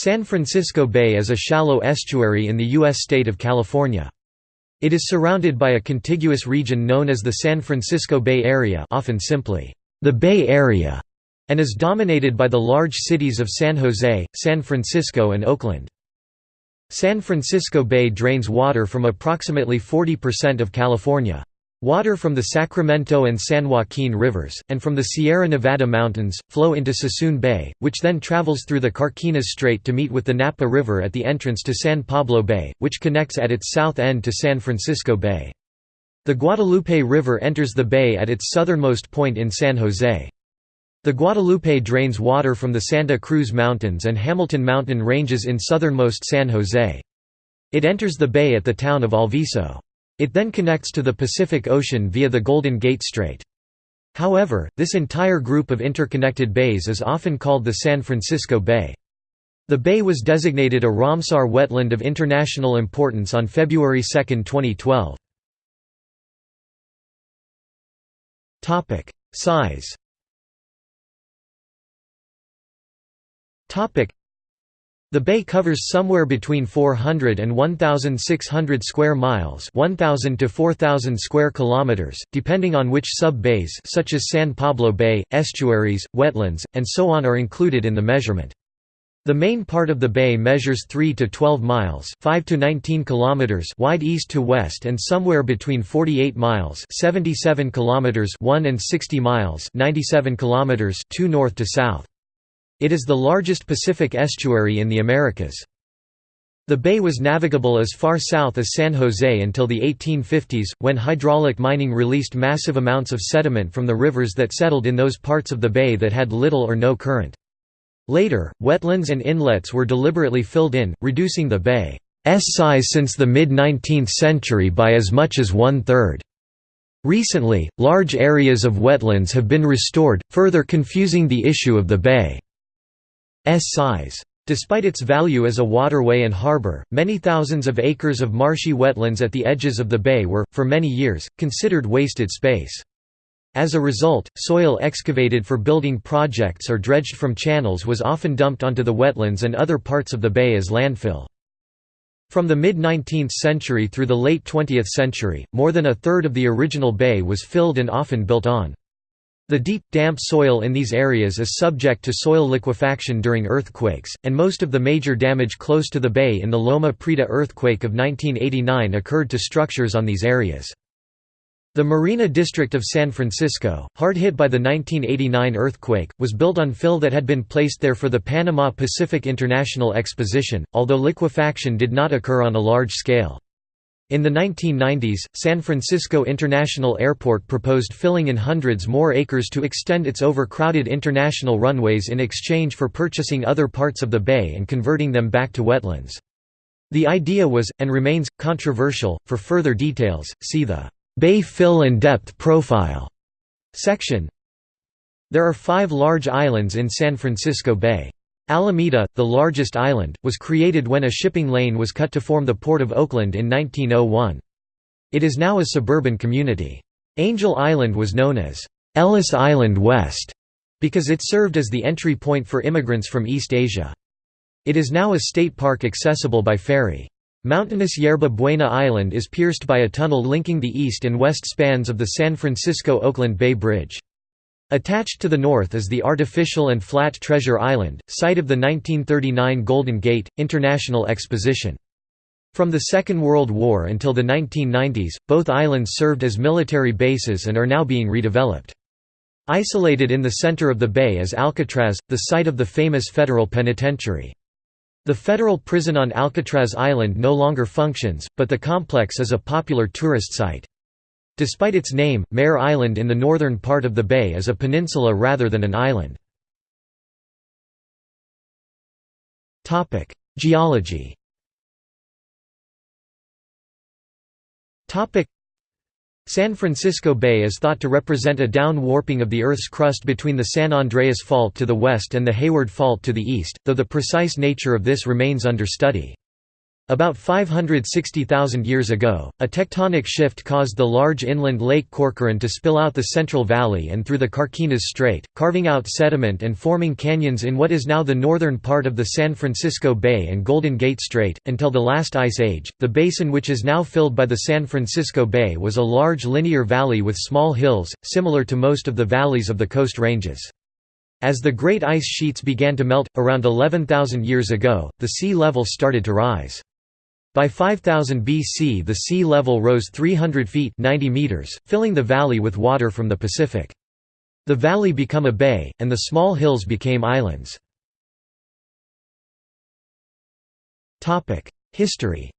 San Francisco Bay is a shallow estuary in the U.S. state of California. It is surrounded by a contiguous region known as the San Francisco Bay Area often simply, the Bay Area, and is dominated by the large cities of San Jose, San Francisco and Oakland. San Francisco Bay drains water from approximately 40% of California. Water from the Sacramento and San Joaquin rivers, and from the Sierra Nevada mountains, flow into Suisun Bay, which then travels through the Carquinez Strait to meet with the Napa River at the entrance to San Pablo Bay, which connects at its south end to San Francisco Bay. The Guadalupe River enters the bay at its southernmost point in San Jose. The Guadalupe drains water from the Santa Cruz Mountains and Hamilton Mountain ranges in southernmost San Jose. It enters the bay at the town of Alviso. It then connects to the Pacific Ocean via the Golden Gate Strait. However, this entire group of interconnected bays is often called the San Francisco Bay. The bay was designated a Ramsar wetland of international importance on February 2, 2012. Size the bay covers somewhere between 400 and 1,600 square miles 1,000 to 4,000 square kilometers, depending on which sub-bays such as San Pablo Bay, estuaries, wetlands, and so on are included in the measurement. The main part of the bay measures 3 to 12 miles 5 to 19 kilometers wide east to west and somewhere between 48 miles 77 kilometers 1 and 60 miles 97 kilometers 2 north to south. It is the largest Pacific estuary in the Americas. The bay was navigable as far south as San Jose until the 1850s, when hydraulic mining released massive amounts of sediment from the rivers that settled in those parts of the bay that had little or no current. Later, wetlands and inlets were deliberately filled in, reducing the bay's size since the mid-19th century by as much as one-third. Recently, large areas of wetlands have been restored, further confusing the issue of the bay. Size. Despite its value as a waterway and harbor, many thousands of acres of marshy wetlands at the edges of the bay were, for many years, considered wasted space. As a result, soil excavated for building projects or dredged from channels was often dumped onto the wetlands and other parts of the bay as landfill. From the mid-19th century through the late 20th century, more than a third of the original bay was filled and often built on. The deep, damp soil in these areas is subject to soil liquefaction during earthquakes, and most of the major damage close to the bay in the Loma Prieta earthquake of 1989 occurred to structures on these areas. The Marina District of San Francisco, hard hit by the 1989 earthquake, was built on fill that had been placed there for the Panama Pacific International Exposition, although liquefaction did not occur on a large scale. In the 1990s, San Francisco International Airport proposed filling in hundreds more acres to extend its overcrowded international runways in exchange for purchasing other parts of the bay and converting them back to wetlands. The idea was, and remains, controversial. For further details, see the Bay Fill and Depth Profile section. There are five large islands in San Francisco Bay. Alameda, the largest island, was created when a shipping lane was cut to form the Port of Oakland in 1901. It is now a suburban community. Angel Island was known as Ellis Island West because it served as the entry point for immigrants from East Asia. It is now a state park accessible by ferry. Mountainous Yerba Buena Island is pierced by a tunnel linking the east and west spans of the San Francisco–Oakland Bay Bridge. Attached to the north is the artificial and flat Treasure Island, site of the 1939 Golden Gate, International Exposition. From the Second World War until the 1990s, both islands served as military bases and are now being redeveloped. Isolated in the center of the bay is Alcatraz, the site of the famous federal penitentiary. The federal prison on Alcatraz Island no longer functions, but the complex is a popular tourist site. Despite its name, Mare Island in the northern part of the bay is a peninsula rather than an island. Geology San Francisco Bay is thought to represent a down warping of the Earth's crust between the San Andreas Fault to the west and the Hayward Fault to the east, though the precise nature of this remains under study. About 560,000 years ago, a tectonic shift caused the large inland Lake Corcoran to spill out the Central Valley and through the Carquinez Strait, carving out sediment and forming canyons in what is now the northern part of the San Francisco Bay and Golden Gate Strait. Until the last ice age, the basin which is now filled by the San Francisco Bay was a large linear valley with small hills, similar to most of the valleys of the Coast Ranges. As the great ice sheets began to melt, around 11,000 years ago, the sea level started to rise. By 5000 BC the sea level rose 300 feet 90 meters, filling the valley with water from the Pacific. The valley became a bay, and the small hills became islands. History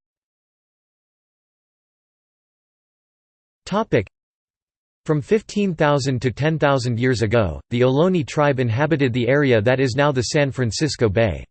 From 15,000 to 10,000 years ago, the Ohlone tribe inhabited the area that is now the San Francisco Bay.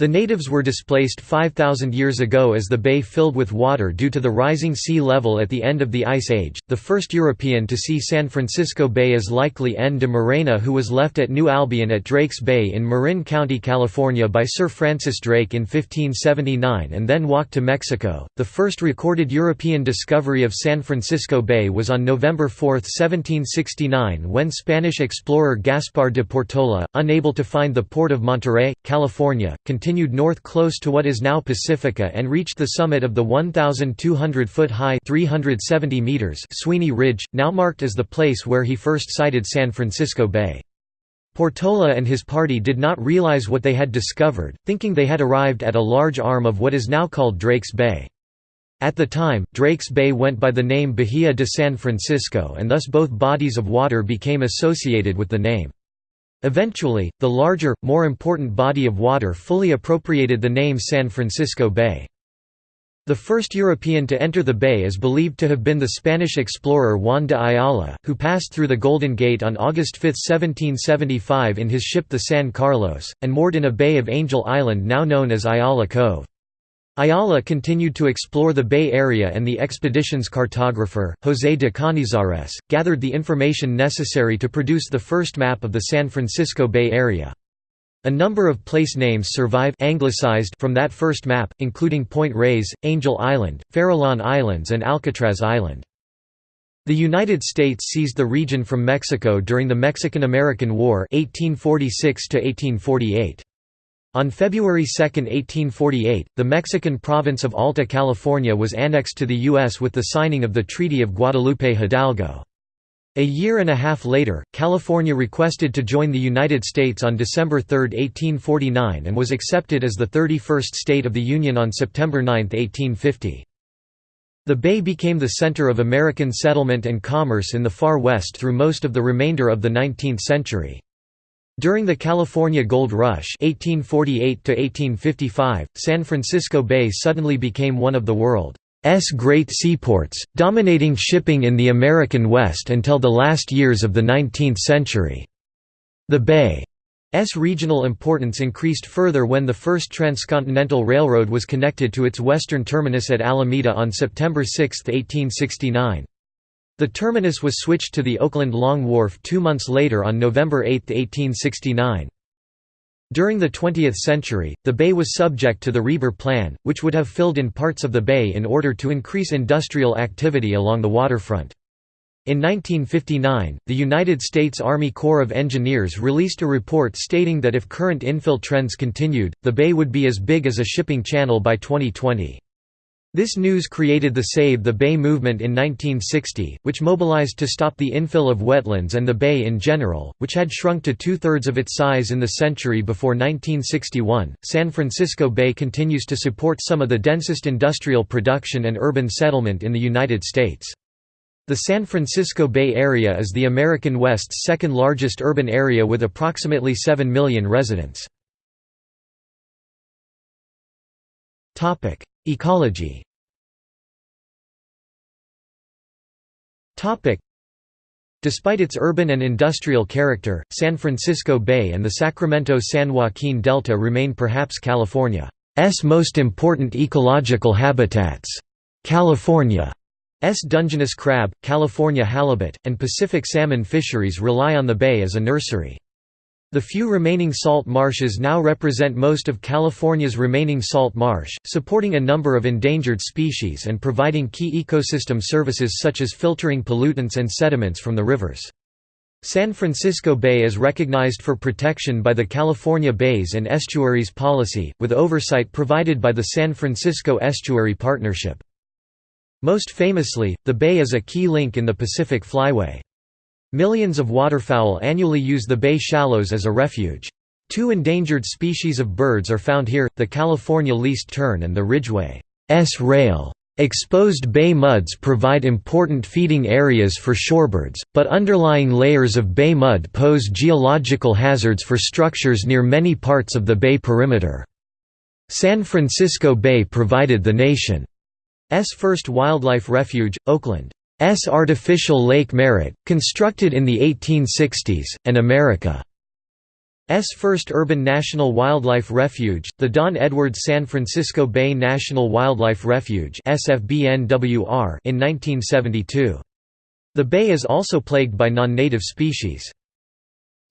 The natives were displaced 5,000 years ago as the bay filled with water due to the rising sea level at the end of the Ice Age. The first European to see San Francisco Bay is likely N. de Morena, who was left at New Albion at Drake's Bay in Marin County, California by Sir Francis Drake in 1579 and then walked to Mexico. The first recorded European discovery of San Francisco Bay was on November 4, 1769, when Spanish explorer Gaspar de Portola, unable to find the port of Monterey, California, continued continued north close to what is now Pacifica and reached the summit of the 1,200-foot-high Sweeney Ridge, now marked as the place where he first sighted San Francisco Bay. Portola and his party did not realize what they had discovered, thinking they had arrived at a large arm of what is now called Drake's Bay. At the time, Drake's Bay went by the name Bahia de San Francisco and thus both bodies of water became associated with the name. Eventually, the larger, more important body of water fully appropriated the name San Francisco Bay. The first European to enter the bay is believed to have been the Spanish explorer Juan de Ayala, who passed through the Golden Gate on August 5, 1775 in his ship the San Carlos, and moored in a bay of Angel Island now known as Ayala Cove. Ayala continued to explore the Bay Area and the expedition's cartographer, José de Cañizares, gathered the information necessary to produce the first map of the San Francisco Bay Area. A number of place names survive anglicized from that first map, including Point Reyes, Angel Island, Farallon Islands and Alcatraz Island. The United States seized the region from Mexico during the Mexican–American War 1846 -1848. On February 2, 1848, the Mexican province of Alta California was annexed to the U.S. with the signing of the Treaty of Guadalupe Hidalgo. A year and a half later, California requested to join the United States on December 3, 1849 and was accepted as the 31st state of the Union on September 9, 1850. The bay became the center of American settlement and commerce in the far west through most of the remainder of the 19th century. During the California Gold Rush 1848 San Francisco Bay suddenly became one of the world's great seaports, dominating shipping in the American West until the last years of the 19th century. The Bay's regional importance increased further when the first transcontinental railroad was connected to its western terminus at Alameda on September 6, 1869. The terminus was switched to the Oakland Long Wharf two months later on November 8, 1869. During the 20th century, the bay was subject to the Reber Plan, which would have filled in parts of the bay in order to increase industrial activity along the waterfront. In 1959, the United States Army Corps of Engineers released a report stating that if current infill trends continued, the bay would be as big as a shipping channel by 2020. This news created the Save the Bay movement in 1960, which mobilized to stop the infill of wetlands and the bay in general, which had shrunk to two-thirds of its size in the century before 1961. San Francisco Bay continues to support some of the densest industrial production and urban settlement in the United States. The San Francisco Bay Area is the American West's second largest urban area with approximately 7 million residents. Ecology Despite its urban and industrial character, San Francisco Bay and the Sacramento-San Joaquin Delta remain perhaps California's most important ecological habitats. California's Dungeness crab, California halibut, and Pacific salmon fisheries rely on the bay as a nursery. The few remaining salt marshes now represent most of California's remaining salt marsh, supporting a number of endangered species and providing key ecosystem services such as filtering pollutants and sediments from the rivers. San Francisco Bay is recognized for protection by the California Bays and Estuaries Policy, with oversight provided by the San Francisco Estuary Partnership. Most famously, the bay is a key link in the Pacific Flyway. Millions of waterfowl annually use the bay shallows as a refuge. Two endangered species of birds are found here, the California least tern and the Ridgway's rail. Exposed bay muds provide important feeding areas for shorebirds, but underlying layers of bay mud pose geological hazards for structures near many parts of the bay perimeter. San Francisco Bay provided the nation's first wildlife refuge, Oakland. S artificial Lake Merritt, constructed in the 1860s, and America's first urban national wildlife refuge, the Don Edwards San Francisco Bay National Wildlife Refuge in 1972. The bay is also plagued by non-native species.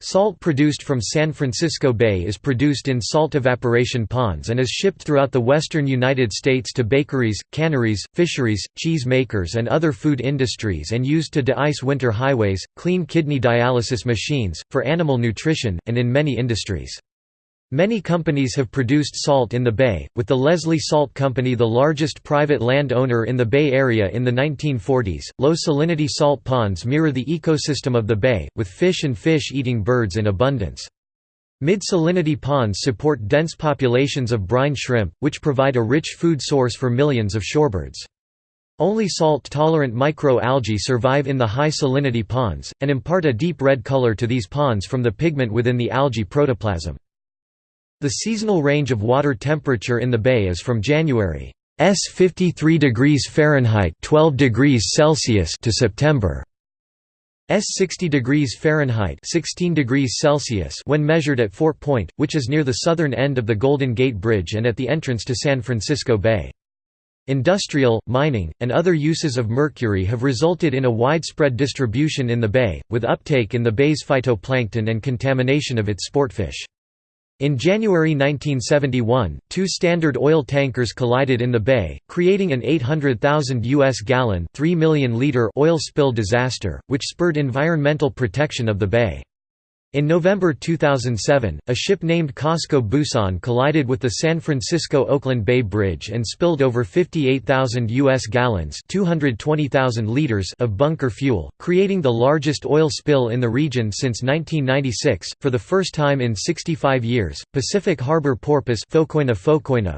Salt produced from San Francisco Bay is produced in salt evaporation ponds and is shipped throughout the western United States to bakeries, canneries, fisheries, cheese makers and other food industries and used to de-ice winter highways, clean kidney dialysis machines, for animal nutrition, and in many industries. Many companies have produced salt in the bay, with the Leslie Salt Company the largest private land owner in the Bay Area in the 1940s. Low salinity salt ponds mirror the ecosystem of the bay, with fish and fish eating birds in abundance. Mid-salinity ponds support dense populations of brine shrimp, which provide a rich food source for millions of shorebirds. Only salt-tolerant microalgae survive in the high salinity ponds, and impart a deep red color to these ponds from the pigment within the algae protoplasm. The seasonal range of water temperature in the bay is from January S 53 degrees Fahrenheit 12 degrees Celsius to September S 60 degrees Fahrenheit 16 degrees Celsius when measured at Fort Point, which is near the southern end of the Golden Gate Bridge and at the entrance to San Francisco Bay. Industrial, mining, and other uses of mercury have resulted in a widespread distribution in the bay, with uptake in the bay's phytoplankton and contamination of its sportfish. In January 1971, two Standard Oil tankers collided in the bay, creating an 800,000 U.S. gallon 3 million liter oil spill disaster, which spurred environmental protection of the bay. In November 2007, a ship named COSCO Busan collided with the San Francisco-Oakland Bay Bridge and spilled over 58,000 U.S. gallons 220,000 liters of bunker fuel, creating the largest oil spill in the region since 1996. For the first time in 65 years, Pacific Harbor porpoise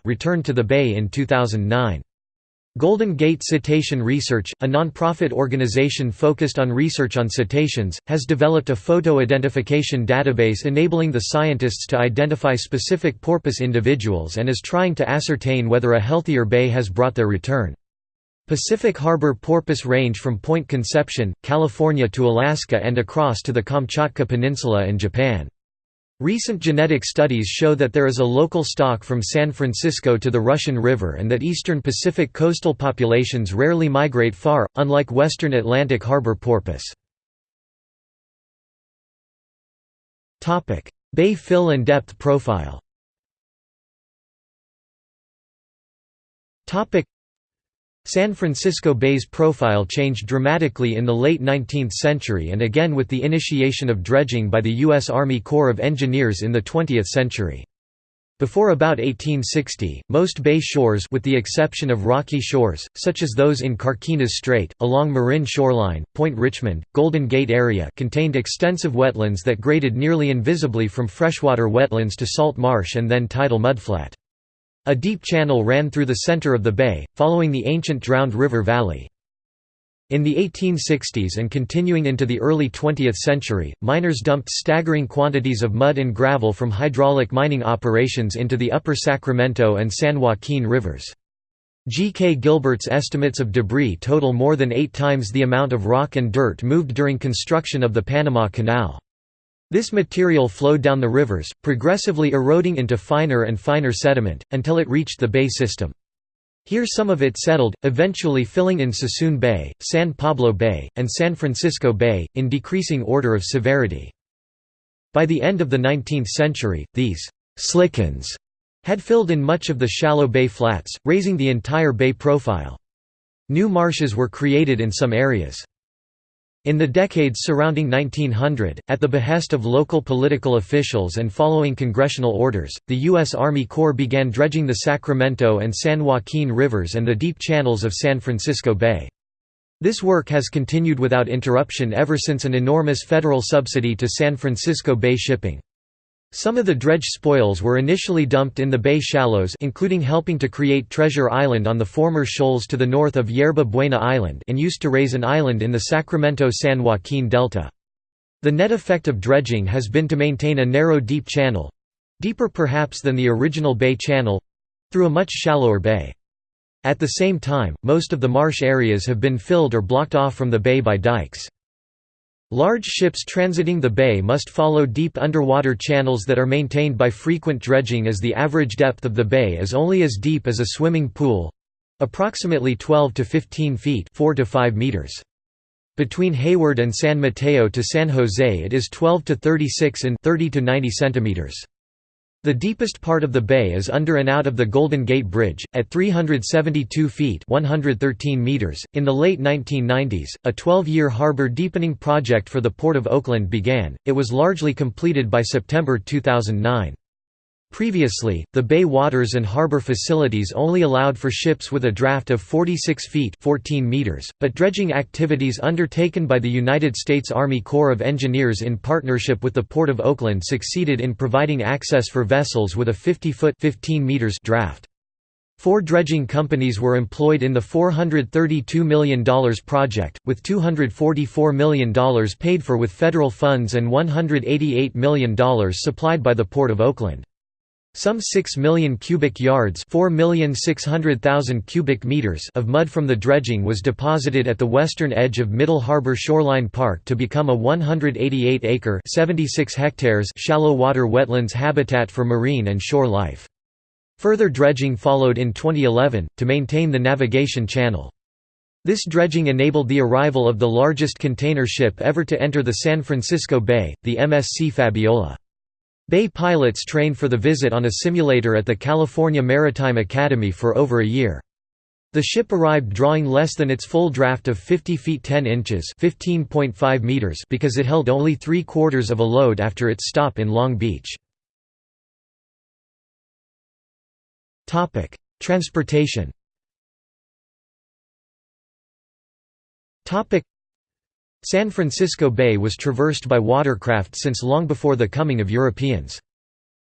returned to the bay in 2009. Golden Gate Cetacean Research, a non-profit organization focused on research on cetaceans, has developed a photo identification database enabling the scientists to identify specific porpoise individuals and is trying to ascertain whether a healthier bay has brought their return. Pacific Harbor porpoise range from Point Conception, California to Alaska and across to the Kamchatka Peninsula and Japan. Recent genetic studies show that there is a local stock from San Francisco to the Russian River and that eastern Pacific coastal populations rarely migrate far, unlike western Atlantic harbor porpoise. Bay fill and depth profile San Francisco Bay's profile changed dramatically in the late 19th century and again with the initiation of dredging by the U.S. Army Corps of Engineers in the 20th century. Before about 1860, most bay shores with the exception of rocky shores, such as those in Carquinez Strait, along Marin shoreline, Point Richmond, Golden Gate area contained extensive wetlands that graded nearly invisibly from freshwater wetlands to salt marsh and then tidal mudflat. A deep channel ran through the center of the bay, following the ancient drowned river valley. In the 1860s and continuing into the early 20th century, miners dumped staggering quantities of mud and gravel from hydraulic mining operations into the upper Sacramento and San Joaquin rivers. G. K. Gilbert's estimates of debris total more than eight times the amount of rock and dirt moved during construction of the Panama Canal. This material flowed down the rivers, progressively eroding into finer and finer sediment, until it reached the bay system. Here some of it settled, eventually filling in Suisun Bay, San Pablo Bay, and San Francisco Bay, in decreasing order of severity. By the end of the 19th century, these «slickens» had filled in much of the shallow bay flats, raising the entire bay profile. New marshes were created in some areas. In the decades surrounding 1900, at the behest of local political officials and following congressional orders, the U.S. Army Corps began dredging the Sacramento and San Joaquin rivers and the deep channels of San Francisco Bay. This work has continued without interruption ever since an enormous federal subsidy to San Francisco Bay shipping. Some of the dredge spoils were initially dumped in the bay shallows including helping to create Treasure Island on the former shoals to the north of Yerba Buena Island and used to raise an island in the Sacramento-San Joaquin Delta. The net effect of dredging has been to maintain a narrow deep channel—deeper perhaps than the original bay channel—through a much shallower bay. At the same time, most of the marsh areas have been filled or blocked off from the bay by dikes. Large ships transiting the bay must follow deep underwater channels that are maintained by frequent dredging as the average depth of the bay is only as deep as a swimming pool—approximately 12 to 15 feet 4 to 5 meters. Between Hayward and San Mateo to San Jose it is 12 to 36 and 30 to 90 centimeters. The deepest part of the bay is under and out of the Golden Gate Bridge, at 372 feet 113 meters. .In the late 1990s, a 12-year harbor deepening project for the Port of Oakland began, it was largely completed by September 2009. Previously, the bay waters and harbor facilities only allowed for ships with a draft of 46 feet 14 meters, but dredging activities undertaken by the United States Army Corps of Engineers in partnership with the Port of Oakland succeeded in providing access for vessels with a 50-foot 15 meters draft. Four dredging companies were employed in the $432 million project, with $244 million paid for with federal funds and $188 million supplied by the Port of Oakland. Some 6 million cubic yards cubic meters of mud from the dredging was deposited at the western edge of Middle Harbor Shoreline Park to become a 188-acre shallow water wetlands habitat for marine and shore life. Further dredging followed in 2011, to maintain the navigation channel. This dredging enabled the arrival of the largest container ship ever to enter the San Francisco Bay, the MSC Fabiola. Bay pilots trained for the visit on a simulator at the California Maritime Academy for over a year. The ship arrived drawing less than its full draft of 50 feet 10 inches meters because it held only three-quarters of a load after its stop in Long Beach. Transportation San Francisco Bay was traversed by watercraft since long before the coming of Europeans.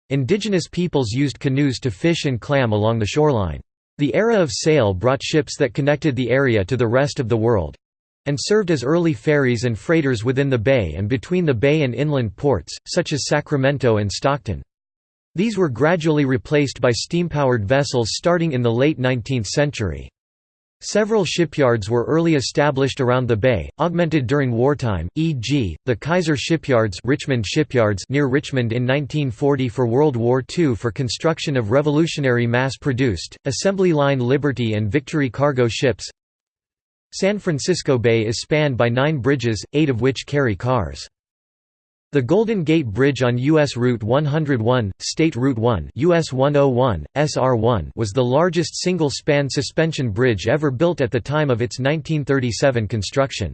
Indigenous peoples used canoes to fish and clam along the shoreline. The era of sail brought ships that connected the area to the rest of the world—and served as early ferries and freighters within the bay and between the bay and inland ports, such as Sacramento and Stockton. These were gradually replaced by steam-powered vessels starting in the late 19th century. Several shipyards were early established around the bay, augmented during wartime, e.g., the Kaiser Shipyards, Richmond Shipyards near Richmond in 1940 for World War II for construction of revolutionary mass-produced, assembly line Liberty and Victory cargo ships. San Francisco Bay is spanned by nine bridges, eight of which carry cars. The Golden Gate Bridge on U.S. Route 101, State Route 1 US 101, SR1 was the largest single-span suspension bridge ever built at the time of its 1937 construction.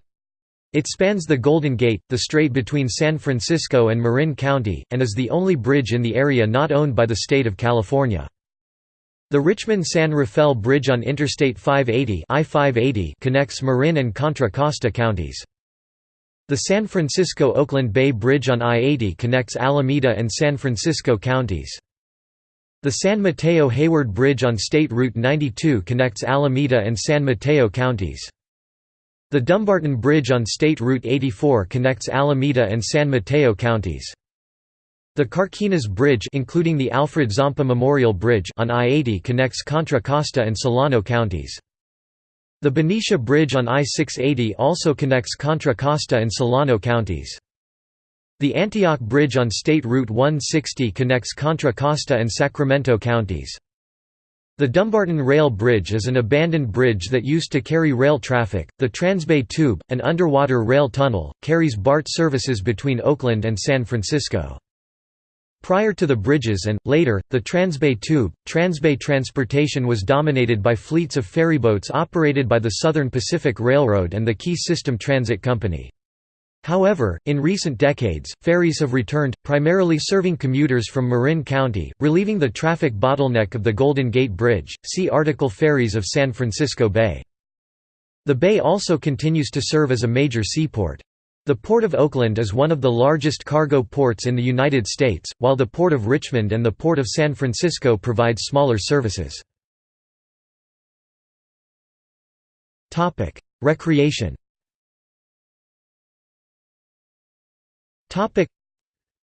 It spans the Golden Gate, the strait between San Francisco and Marin County, and is the only bridge in the area not owned by the state of California. The Richmond-San Rafael Bridge on Interstate 580 I-580 connects Marin and Contra Costa counties. The San Francisco–Oakland Bay Bridge on I-80 connects Alameda and San Francisco counties. The San Mateo–Hayward Bridge on State Route 92 connects Alameda and San Mateo counties. The Dumbarton Bridge on State Route 84 connects Alameda and San Mateo counties. The Carquinez Bridge including the Alfred Zampa Memorial Bridge on I-80 connects Contra Costa and Solano counties. The Benicia Bridge on I-680 also connects Contra Costa and Solano counties. The Antioch Bridge on State Route 160 connects Contra Costa and Sacramento counties. The Dumbarton Rail Bridge is an abandoned bridge that used to carry rail traffic. The Transbay Tube, an underwater rail tunnel, carries BART services between Oakland and San Francisco. Prior to the bridges and, later, the Transbay Tube, Transbay transportation was dominated by fleets of ferryboats operated by the Southern Pacific Railroad and the Key System Transit Company. However, in recent decades, ferries have returned, primarily serving commuters from Marin County, relieving the traffic bottleneck of the Golden Gate Bridge. See article Ferries of San Francisco Bay. The bay also continues to serve as a major seaport. The Port of Oakland is one of the largest cargo ports in the United States, while the Port of Richmond and the Port of San Francisco provide smaller services. Recreation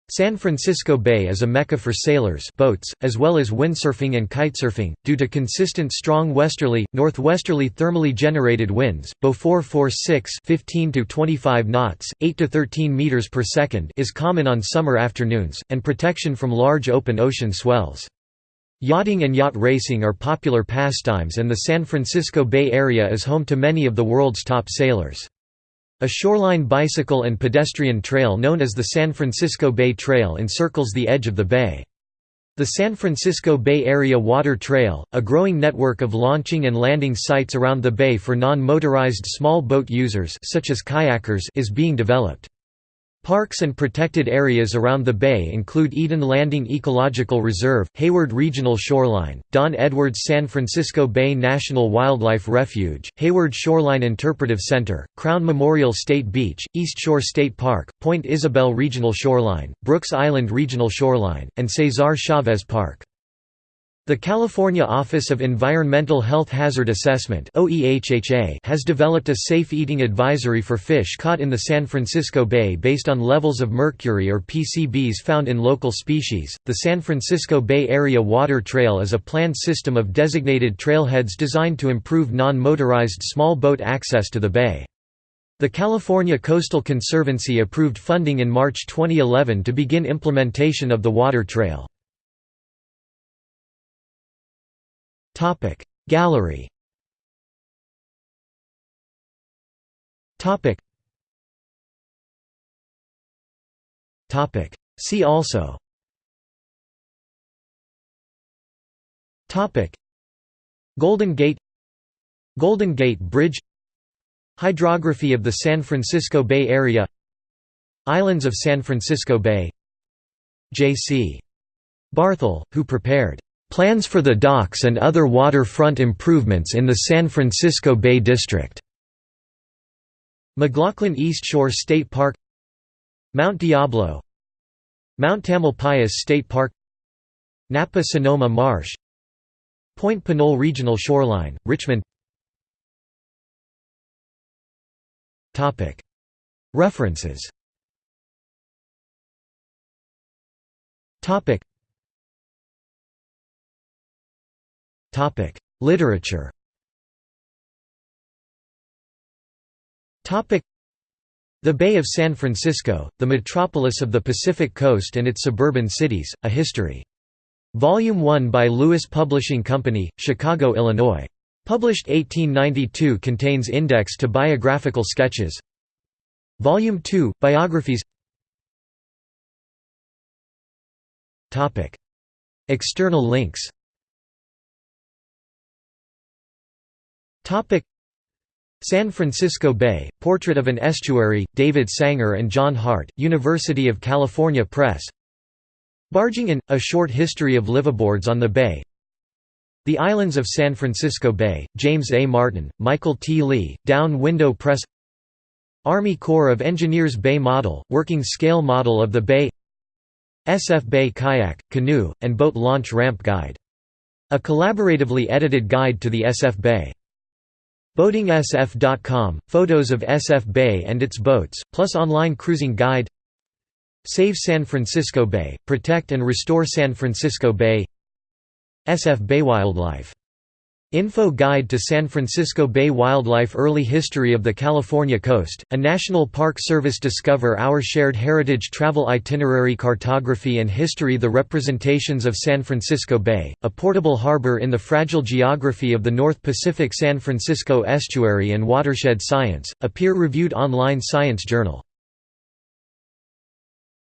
San Francisco Bay is a mecca for sailors boats, as well as windsurfing and kitesurfing, due to consistent strong westerly, northwesterly thermally generated winds. Beaufort force 6 15 to 25 knots, 8 to 13 meters per second is common on summer afternoons, and protection from large open ocean swells. Yachting and yacht racing are popular pastimes and the San Francisco Bay Area is home to many of the world's top sailors. A shoreline bicycle and pedestrian trail known as the San Francisco Bay Trail encircles the edge of the bay. The San Francisco Bay Area Water Trail, a growing network of launching and landing sites around the bay for non-motorized small boat users such as kayakers is being developed. Parks and protected areas around the bay include Eden Landing Ecological Reserve, Hayward Regional Shoreline, Don Edwards San Francisco Bay National Wildlife Refuge, Hayward Shoreline Interpretive Center, Crown Memorial State Beach, East Shore State Park, Point Isabel Regional Shoreline, Brooks Island Regional Shoreline, and Cesar Chavez Park. The California Office of Environmental Health Hazard Assessment has developed a safe eating advisory for fish caught in the San Francisco Bay based on levels of mercury or PCBs found in local species. The San Francisco Bay Area Water Trail is a planned system of designated trailheads designed to improve non motorized small boat access to the bay. The California Coastal Conservancy approved funding in March 2011 to begin implementation of the water trail. Topic. Gallery. Topic. Topic. See also. Topic. Golden Gate. Golden Gate Bridge. Hydrography of the San Francisco Bay Area. Islands of San Francisco Bay. J.C. Barthel, who prepared Plans for the docks and other waterfront improvements in the San Francisco Bay District. McLaughlin East Shore State Park. Mount Diablo. Mount Tamalpais State Park. Napa Sonoma Marsh. Point Pinole Regional Shoreline, Richmond. References Literature The Bay of San Francisco, the metropolis of the Pacific Coast and its suburban cities, A History. Volume 1 by Lewis Publishing Company, Chicago, Illinois. Published 1892 contains index to biographical sketches. Volume 2, Biographies External links San Francisco Bay, Portrait of an Estuary, David Sanger and John Hart, University of California Press Barging in, A Short History of Liveaboards on the Bay The Islands of San Francisco Bay, James A. Martin, Michael T. Lee, Down Window Press Army Corps of Engineers Bay Model, Working Scale Model of the Bay SF Bay Kayak, Canoe, and Boat Launch Ramp Guide. A collaboratively edited guide to the SF Bay. BoatingSF.com, photos of SF Bay and its boats, plus online cruising guide Save San Francisco Bay, protect and restore San Francisco Bay SF Bay Wildlife Info Guide to San Francisco Bay Wildlife Early History of the California Coast, a National Park Service Discover Our Shared Heritage Travel Itinerary Cartography and History The Representations of San Francisco Bay, a portable harbor in the fragile geography of the North Pacific San Francisco Estuary and Watershed Science, a peer-reviewed online science journal